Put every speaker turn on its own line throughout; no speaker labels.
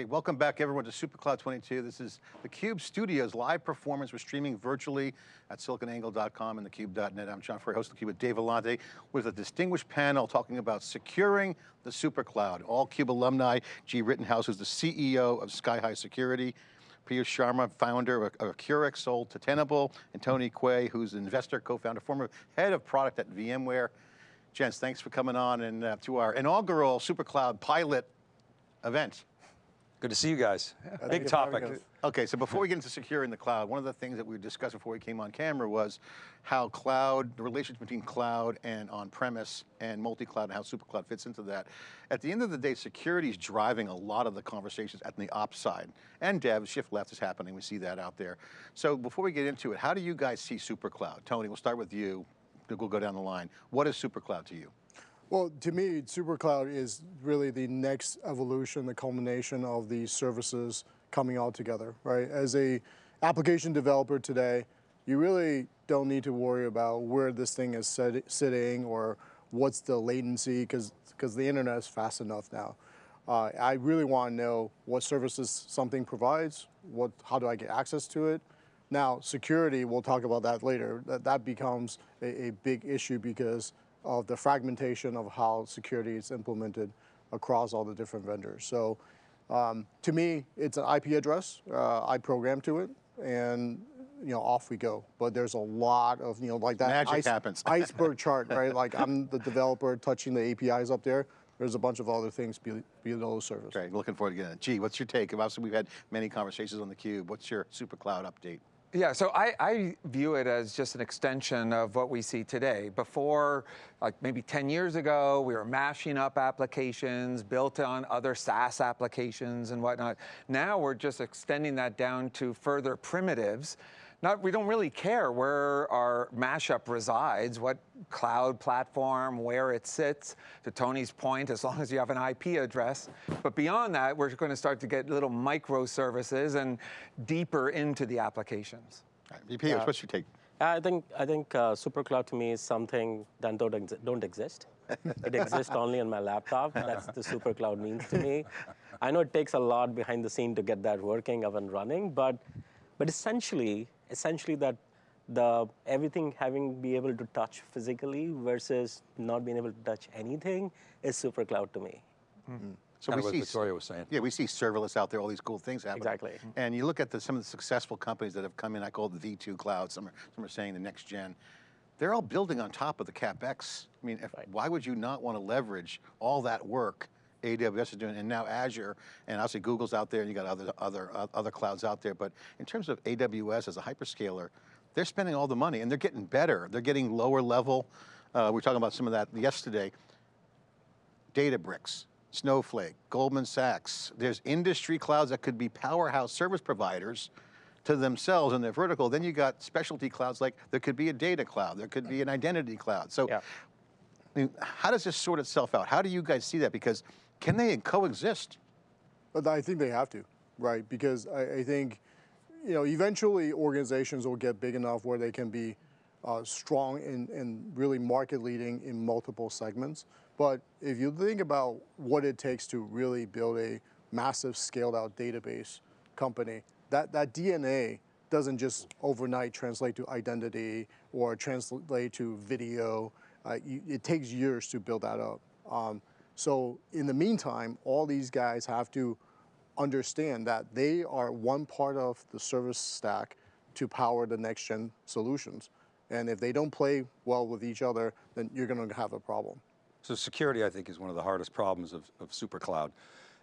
Okay, welcome back everyone to SuperCloud 22. This is theCUBE Studios live performance. We're streaming virtually at siliconangle.com and thecube.net. I'm John Furrier, host of theCUBE with Dave Vellante with a distinguished panel talking about securing the SuperCloud. All CUBE alumni, Gee. Rittenhouse, who's the CEO of SkyHigh Security, Piyush Sharma, founder of Accurics, sold to Tenable, and Tony Quay, who's an investor, co-founder, former head of product at VMware. Gents, thanks for coming on and uh, to our inaugural SuperCloud pilot event.
Good to see you guys. Yeah, Big topic.
Okay, so before we get into securing the cloud, one of the things that we discussed before we came on camera was how cloud, the relationship between cloud and on-premise and multi-cloud and how SuperCloud fits into that. At the end of the day, security is driving a lot of the conversations at the ops side. And dev, shift left is happening, we see that out there. So before we get into it, how do you guys see SuperCloud? Tony, we'll start with you, we'll go down the line. What is SuperCloud to you?
Well, to me, SuperCloud is really the next evolution, the culmination of these services coming all together, right? As a application developer today, you really don't need to worry about where this thing is set, sitting or what's the latency, because the internet is fast enough now. Uh, I really want to know what services something provides, what, how do I get access to it. Now, security, we'll talk about that later, that, that becomes a, a big issue because of the fragmentation of how security is implemented across all the different vendors. So um, to me, it's an IP address. Uh, I program to it, and you know, off we go. But there's a lot of, you know, like that
Magic ice, happens.
iceberg chart, right? Like I'm the developer touching the APIs up there. There's a bunch of other things below the surface.
Great, looking forward to getting it. Gee, what's your take? Obviously, we've had many conversations on theCUBE. What's your super cloud update?
Yeah, so I, I, view it as just an extension of what we see today. Before, like maybe 10 years ago, we were mashing up applications built on other SaaS applications and whatnot. Now we're just extending that down to further primitives not, we don't really care where our mashup resides, what cloud platform, where it sits, to Tony's point, as long as you have an IP address. But beyond that, we're going to start to get little microservices and deeper into the applications.
Right, VP, uh, what's your take?
I think I think uh, SuperCloud to me is something that don't, ex don't exist. it exists only on my laptop. That's the SuperCloud means to me. I know it takes a lot behind the scene to get that working up and running, but but essentially essentially that the everything having be able to touch physically versus not being able to touch anything is super cloud to me.
Mm -hmm. So kind we see Victoria was saying.
Yeah, we see serverless out there, all these cool things happening.
Exactly.
And you look at the, some of the successful companies that have come in, I call it the V2 cloud, some are, some are saying the next gen. They're all building on top of the CapEx. I mean, if, right. why would you not want to leverage all that work AWS is doing, and now Azure, and obviously Google's out there, and you got other other uh, other clouds out there. But in terms of AWS as a hyperscaler, they're spending all the money, and they're getting better. They're getting lower level. Uh, we were talking about some of that yesterday. Databricks, Snowflake, Goldman Sachs. There's industry clouds that could be powerhouse service providers to themselves in their vertical. Then you got specialty clouds like there could be a data cloud, there could be an identity cloud. So yeah. I mean, how does this sort itself out? How do you guys see that? Because can they coexist?
I think they have to, right? Because I, I think, you know, eventually organizations will get big enough where they can be uh, strong and, and really market leading in multiple segments. But if you think about what it takes to really build a massive scaled out database company, that, that DNA doesn't just overnight translate to identity or translate to video. Uh, you, it takes years to build that up. Um, so in the meantime, all these guys have to understand that they are one part of the service stack to power the next gen solutions. And if they don't play well with each other, then you're going to have a problem.
So security, I think, is one of the hardest problems of, of SuperCloud.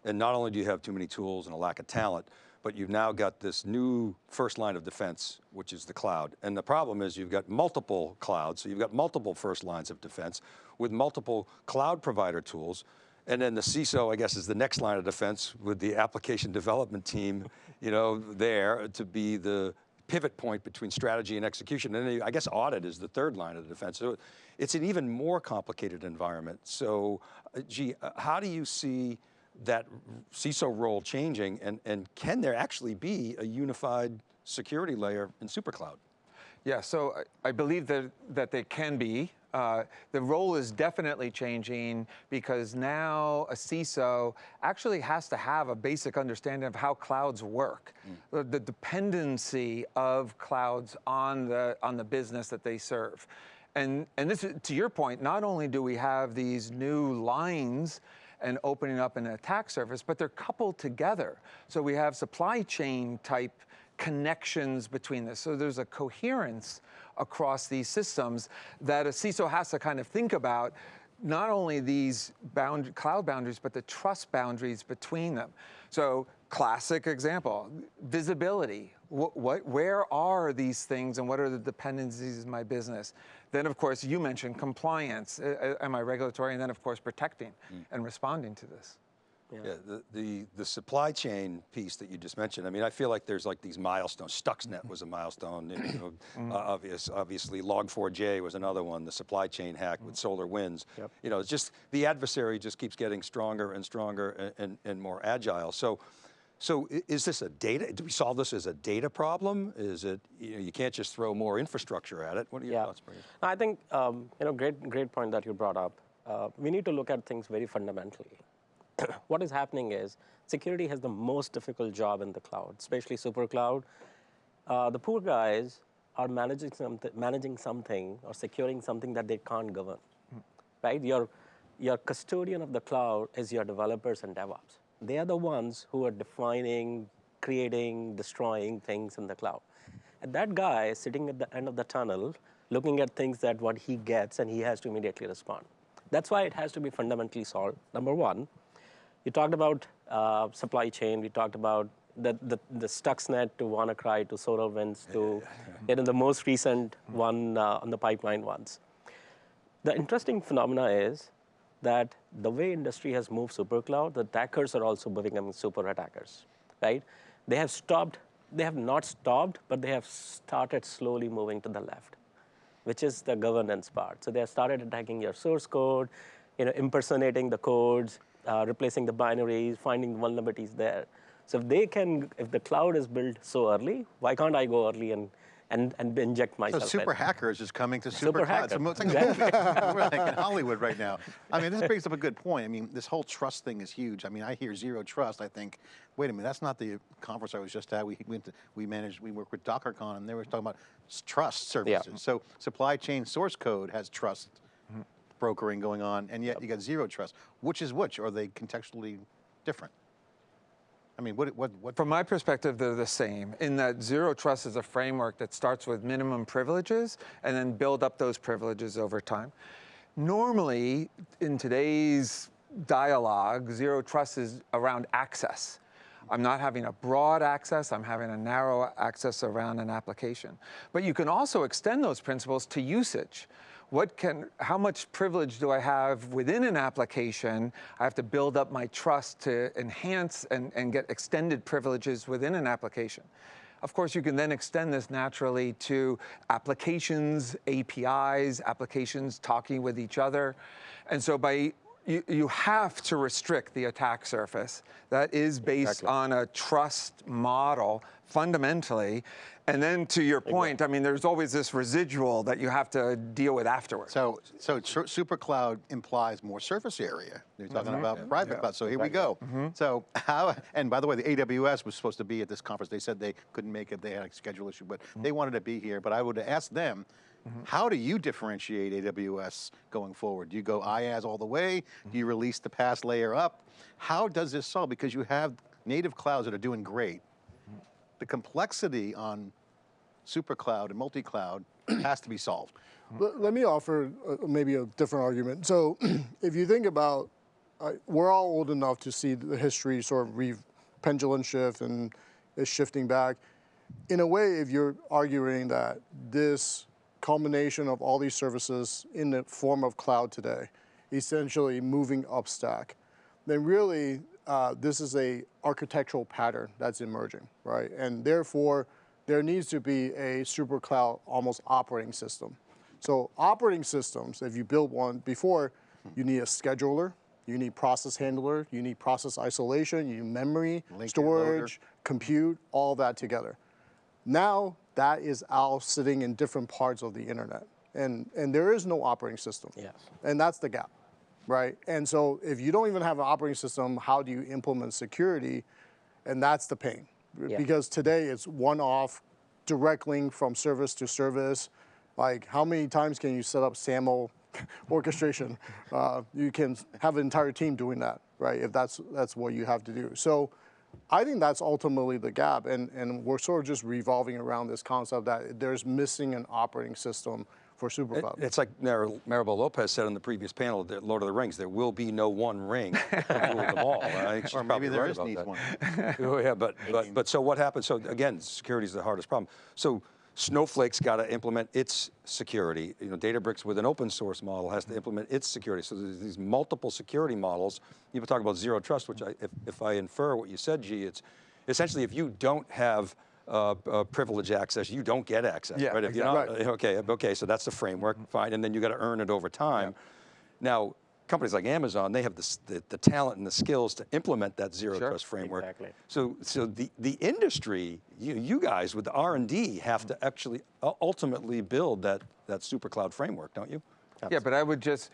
And not only do you have too many tools and a lack of talent, but you've now got this new first line of defense, which is the cloud. And the problem is you've got multiple clouds, so you've got multiple first lines of defense with multiple cloud provider tools. And then the CISO, I guess, is the next line of defense with the application development team, you know, there to be the pivot point between strategy and execution. And I guess audit is the third line of defense. So it's an even more complicated environment. So, uh, gee, uh, how do you see that CISO role changing and, and can there actually be a unified security layer in SuperCloud?
Yeah, so I, believe that, that they can be. Uh, the role is definitely changing because now a CISO actually has to have a basic understanding of how clouds work, the, the dependency of clouds on the on the business that they serve, and and this is to your point. Not only do we have these new lines and opening up an attack surface, but they're coupled together. So we have supply chain type connections between this. So there's a coherence across these systems that a CISO has to kind of think about not only these bound, cloud boundaries, but the trust boundaries between them. So classic example, visibility. What, what, where are these things and what are the dependencies of my business? Then of course you mentioned compliance, uh, uh, am I regulatory? And then of course protecting and responding to this.
Yeah, the, the, the supply chain piece that you just mentioned, I mean, I feel like there's like these milestones. Stuxnet was a milestone, you know,
Mm-hmm.
uh, obvious, obviously Log4j was another one, the supply chain hack with SolarWinds.
Yep.
You know, it's just, the adversary just keeps getting stronger and stronger and, and, and more agile. So, so is this a data, do we solve this as a data problem? Is it, you know, you can't just throw more infrastructure at it? What are your
Yeah,
thoughts, Brady?
I think um, you know, great, great point that you brought up. Uh, we need to look at things very fundamentally. what is happening is security has the most difficult job in the cloud, especially super cloud. Uh, the poor guys are managing something, managing something or securing something that they can't govern, right? Your, your custodian of the cloud is your developers and DevOps. They are the ones who are defining, creating, destroying things in the cloud. And that guy is sitting at the end of the tunnel, looking at things that what he gets, and he has to immediately respond. That's why it has to be fundamentally solved. Number one, you talked about uh, supply chain. We talked about the, the, the Stuxnet to WannaCry to SolarWinds to you know, the most recent one uh, on the pipeline ones. The interesting phenomena is that the way industry has moved super cloud, the attackers are also becoming super attackers, right? They have stopped, they have not stopped, but they have started slowly moving to the left, which is the governance part. So they have started attacking your source code, you know, impersonating the codes, uh, replacing the binaries, finding vulnerabilities there. So if they can, if the cloud is built so early, why can't I go early and and, and inject
So
myself? in?
super hackers is coming to super,
Super
cloud. It's,
hacker,
it's like a movie. We're like in Hollywood right now. I mean, this brings up a good point. I mean, this whole trust thing is huge. I mean, I hear zero trust. I think, wait a minute, that's not the conference I was just at. We went to, we managed, we work with DockerCon, and they were talking about trust services. So supply chain source code has trust mm-hmm. brokering going on, and yet you got zero trust. Which is which? Are they contextually different? I mean, what, what, what?
From my perspective, they're the same in that zero trust is a framework that starts with minimum privileges and then build up those privileges over time. Normally, in today's dialogue, zero trust is around access. I'm not having a broad access, I'm having a narrow access around an application. But you can also extend those principles to usage. What can, how much privilege do I have within an application? I have to build up my trust to enhance and, and get extended privileges within an application. Of course, you can then extend this naturally to applications, APIs, applications talking with each other. And so by you, you have to restrict the attack surface that is based on a trust model fundamentally. And then to your point, I mean, there's always this residual that you have to deal with afterwards.
So, so tr- super cloud implies more surface area. You're talking mm-hmm. about private cloud. So here we go. Mm-hmm. So how? And by the way, the AWS was supposed to be at this conference. They said they couldn't make it. They had a schedule issue, but mm-hmm. they wanted to be here. But I would ask them. Mm-hmm. How do you differentiate AWS going forward? Do you go mm-hmm. IaaS all the way? Do mm-hmm. you release the PaaS layer up? How does this solve? Because you have native clouds that are doing great. The complexity on super cloud and multi-cloud has to be solved.
Let, let me offer uh, maybe a different argument. So, if you think about, uh, we're all old enough to see the history sort of re- pendulum shift and is shifting back. In a way, if you're arguing that this culmination of all these services in the form of cloud today, essentially moving up stack, then really uh, this is a architectural pattern that's emerging, right? And therefore, there needs to be a super cloud almost operating system. So operating systems, if you build one before, you need a scheduler, you need process handler, you need process isolation, you need memory,
Link
storage, compute, all that together. Now that is all sitting in different parts of the internet. and and there is no operating system.
Yes.
And that's the gap, right? And so if you don't even have an operating system, how do you implement security? And that's the pain,
Yeah.
because today it's one-off, direct link from service to service. Like how many times can you set up SAML orchestration? Uh, you can have an entire team doing that, right? If that's that's what you have to do. So. I think that's ultimately the gap, and, and we're sort of just revolving around this concept that there's missing an operating system for
It-
SuperCloud.
It's like Mar- Maribel Lopez said on the previous panel, that Lord of the Rings, there will be no one ring to rule them all. I think she's
Or maybe
probably
there
right
is needs
that.
one.
Oh, yeah, but, but, but so what happens? So again, security is the hardest problem. So Snowflake's got to implement its security. You know, Databricks with an open source model has to implement its security. So there's these multiple security models. People talk about zero trust, which I, if, if I infer what you said, Gee, it's essentially if you don't have uh, uh, privilege access, you don't get access,
Yeah,
right? If you're
exactly.
not, okay, okay, so that's the framework, fine, and then you got to earn it over time. Now, companies like Amazon, they have the, the, the talent and the skills to implement that zero
Sure.
trust framework.
Exactly.
So, so the, the industry, you, you guys with the R&D have to mm-hmm. actually ultimately build that, that super cloud framework, don't you?
Yeah, but I would just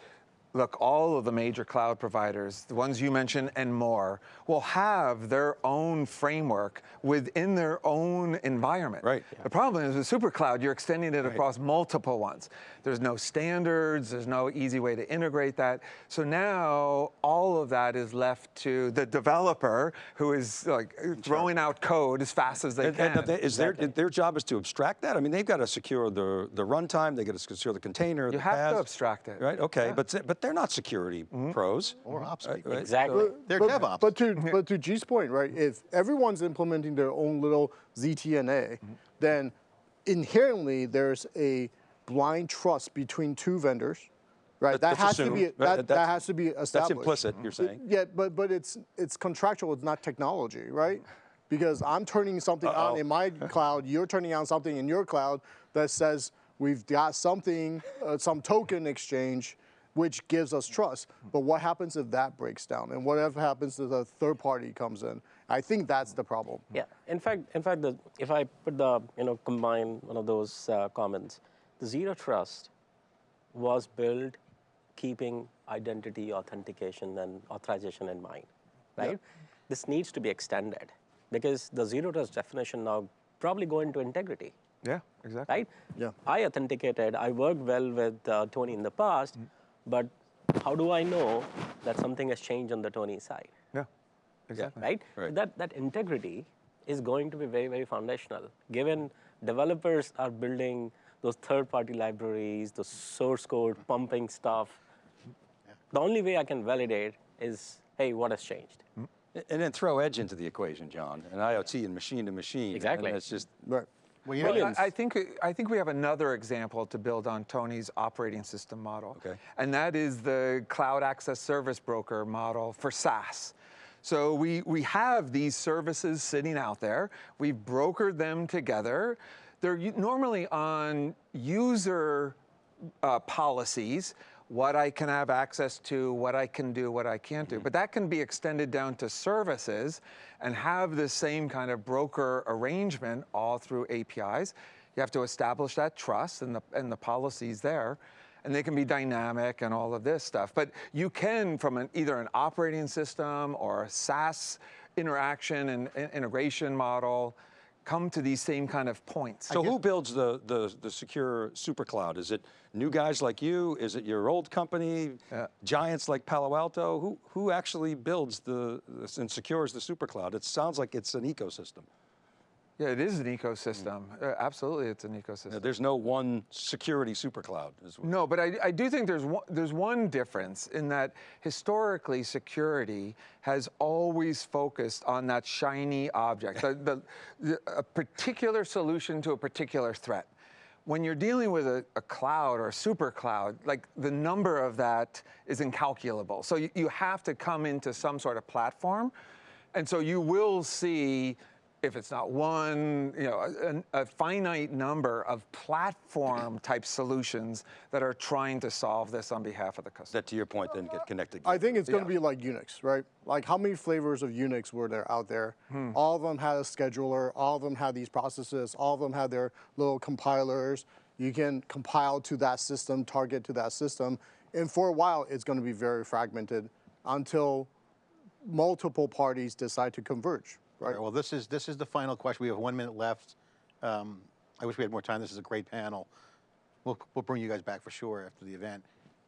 look, all of the major cloud providers, the ones you mentioned and more, will have their own framework within their own environment.
Right.
The problem is with SuperCloud, you're extending it across multiple ones. There's no standards, there's no easy way to integrate that. So now all of that is left to the developer who is like throwing out code as fast as they
And-
can.
and they- is their, their job is to abstract that? I mean, they've got to secure the, the runtime, they got to secure the container,
You
the
have to abstract it.
Right, okay, but, but they're not security mm-hmm. pros.
Or mm-hmm. ops
uh,
people.
right.
Exactly.
They're
but,
DevOps.
But to but to Gee's point, right? If everyone's implementing their own little ZTNA, mm-hmm. then inherently there's a blind trust between two vendors, right?
That-
That
that's
has to be
right?
that, that has to be established.
That's implicit, you're saying?
Yeah, but but it's it's contractual. It's not technology, right? Because I'm turning something
Uh-oh.
on in my cloud, you're turning on something in your cloud that says we've got something, uh, some token exchange, which gives us trust. But what happens if that breaks down, and whatever happens if a third party comes in? I think that's the problem.
Yeah. In fact, in fact, the, if I put the you know combine one of those uh, comments, the zero trust was built keeping identity authentication and authorization in mind, right? This needs to be extended because the zero trust definition now probably go into integrity,
yeah, exactly.
right?
Yeah.
I authenticated. I worked well with uh, Tony in the past, but how do I know that something has changed on the Tony side?
Yeah, exactly.
right? So
Right.
that, that integrity is going to be very, very foundational. Given developers are building those third-party libraries, the source code, pumping stuff, Yeah. the only way I can validate is, hey, what has changed?
And then throw edge into the equation, John, and IoT and machine to machine.
Exactly.
And it's just,
Right.
Well,
Well, I I think, I think we have another example to build on Tony's operating system model.
Okay.
And that is the cloud access service broker model for SaaS. So we, we have these services sitting out there. We've brokered them together. They're normally on user uh, policies, what I can have access to, what I can do, what I can't do. Mm-hmm. But that can be extended down to services and have the same kind of broker arrangement all through APIs. You have to establish that trust and the, and the policies there. And they can be dynamic and all of this stuff. But you can, from an, either an operating system or a SaaS interaction and and integration model, come to these same kind of points.
so who builds the, the, the secure super cloud? Is it new guys like you? Is it your old company? Uh, Giants like Palo Alto? Who, who actually builds the, and secures the super cloud? It sounds like it's an ecosystem.
Yeah, it is an ecosystem. Uh, absolutely, it's an ecosystem.
There's no one security super cloud. is what-
No, but I, I do think there's one, there's one difference in that historically security has always focused on that shiny object, the, the, the, a particular solution to a particular threat. When you're dealing with a, a cloud or a super cloud, like the number of that is incalculable. So you, you have to come into some sort of platform. And so you will see if it's not one, you know, a, a finite number of platform type solutions that are trying to solve this on behalf of the customer.
That to your point then get connected.
I think it's going
Yeah.
to be like Unix, right? Like how many flavors of Unix were there out there?
Hmm.
All of them had a scheduler. All of them had these processes. All of them had their little compilers. You can compile to that system, target to that system, and for a while, it's going to be very fragmented until multiple parties decide to converge. Right,
well, this is, this is the final question. We have one minute left. Um, I wish we had more time. This is a great panel. We'll, we'll bring you guys back for sure after the event.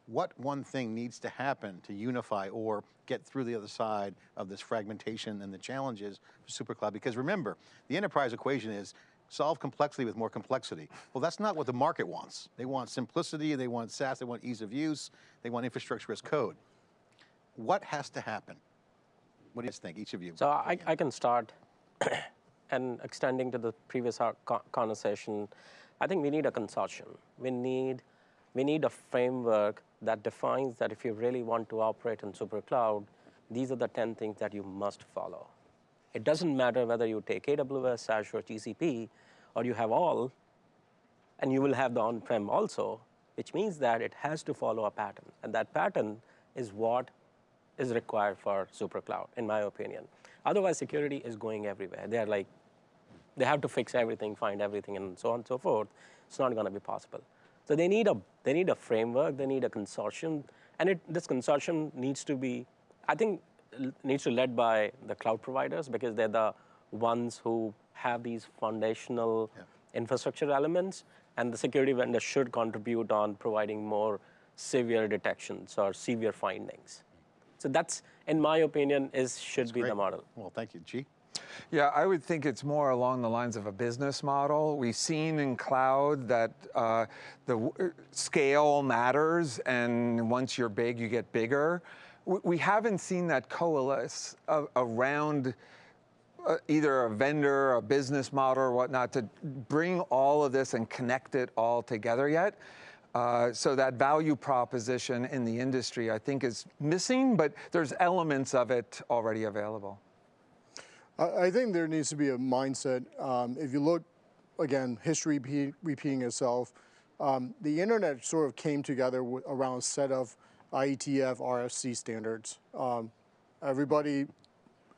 What one thing needs to happen to unify or get through the other side of this fragmentation and the challenges for SuperCloud? Because remember, the enterprise equation is solve complexity with more complexity. Well, that's not what the market wants. They want simplicity, they want SaaS, they want ease of use, they want infrastructure as code. What has to happen? What do you guys think, each of you?
So I, I can start, and extending to the previous conversation, I think we need a consortium. We need, we need a framework that defines that if you really want to operate in SuperCloud, these are the 10 things that you must follow. It doesn't matter whether you take AWS, Azure, GCP, or you have all, and you will have the on-prem also, which means that it has to follow a pattern. And that pattern is what is required for SuperCloud, in my opinion. Otherwise, security is going everywhere. They're like, they have to fix everything, find everything, and so on and so forth. It's not going to be possible. So they need a they need a framework. They need a consortium, and it, this consortium needs to be, I think, needs to led by the cloud providers because they're the ones who have these foundational infrastructure elements, and the security vendor should contribute on providing more severe detections or severe findings. So that's, in my opinion, is should be the model.
Well, thank you. Gee?
Yeah, I would think it's more along the lines of a business model. We've seen in cloud that uh, the w- scale matters, and once you're big, you get bigger. W- We haven't seen that coalesce a- around uh, either a vendor, a business model, or whatnot to bring all of this and connect it all together yet. Uh, so that value proposition in the industry, I think, is missing, but there's elements of it already available.
I I think there needs to be a mindset. Um, if you look, again, history repeating itself, um, the internet sort of came together w- around a set of IETF RFC standards. Um, everybody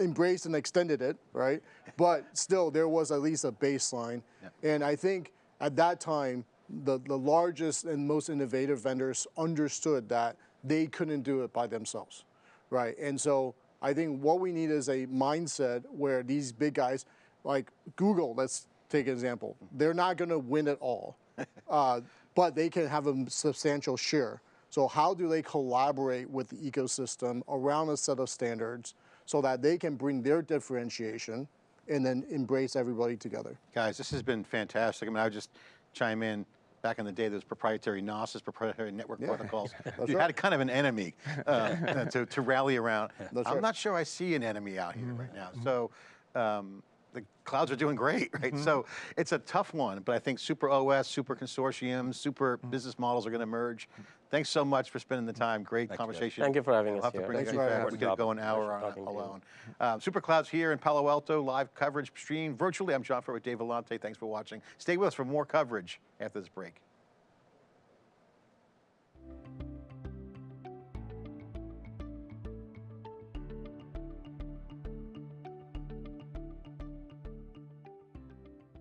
embraced and extended it, right? But still, there was at least a baseline. And I think at that time, the, the largest and most innovative vendors understood that they couldn't do it by themselves, right? And so I think what we need is a mindset where these big guys, like Google, let's take an example, they're not going to win it all, uh, but they can have a substantial share. So how do they collaborate with the ecosystem around a set of standards so that they can bring their differentiation and then embrace everybody together?
Guys, this has been fantastic. I mean, I would just chime in. Back in the day, there was proprietary NOSes, proprietary network protocols. you had kind of an enemy uh, to, to rally around.
That's
I'm
right.
not sure I see an enemy out here right now. So um, the clouds are doing great, right? So it's a tough one, but I think super OS, super consortiums, super business models are going to merge. Thanks so much for spending the time. Great conversation.
Thank you for having
We'll
us
have to
here.
bring
Thanks
you
for
guys
having
back. We could go an hour on
talking
alone. Um, Superclouds here in Palo Alto, live coverage stream virtually. I'm John Furrier with Dave Vellante. Thanks for watching. Stay with us for more coverage after this break.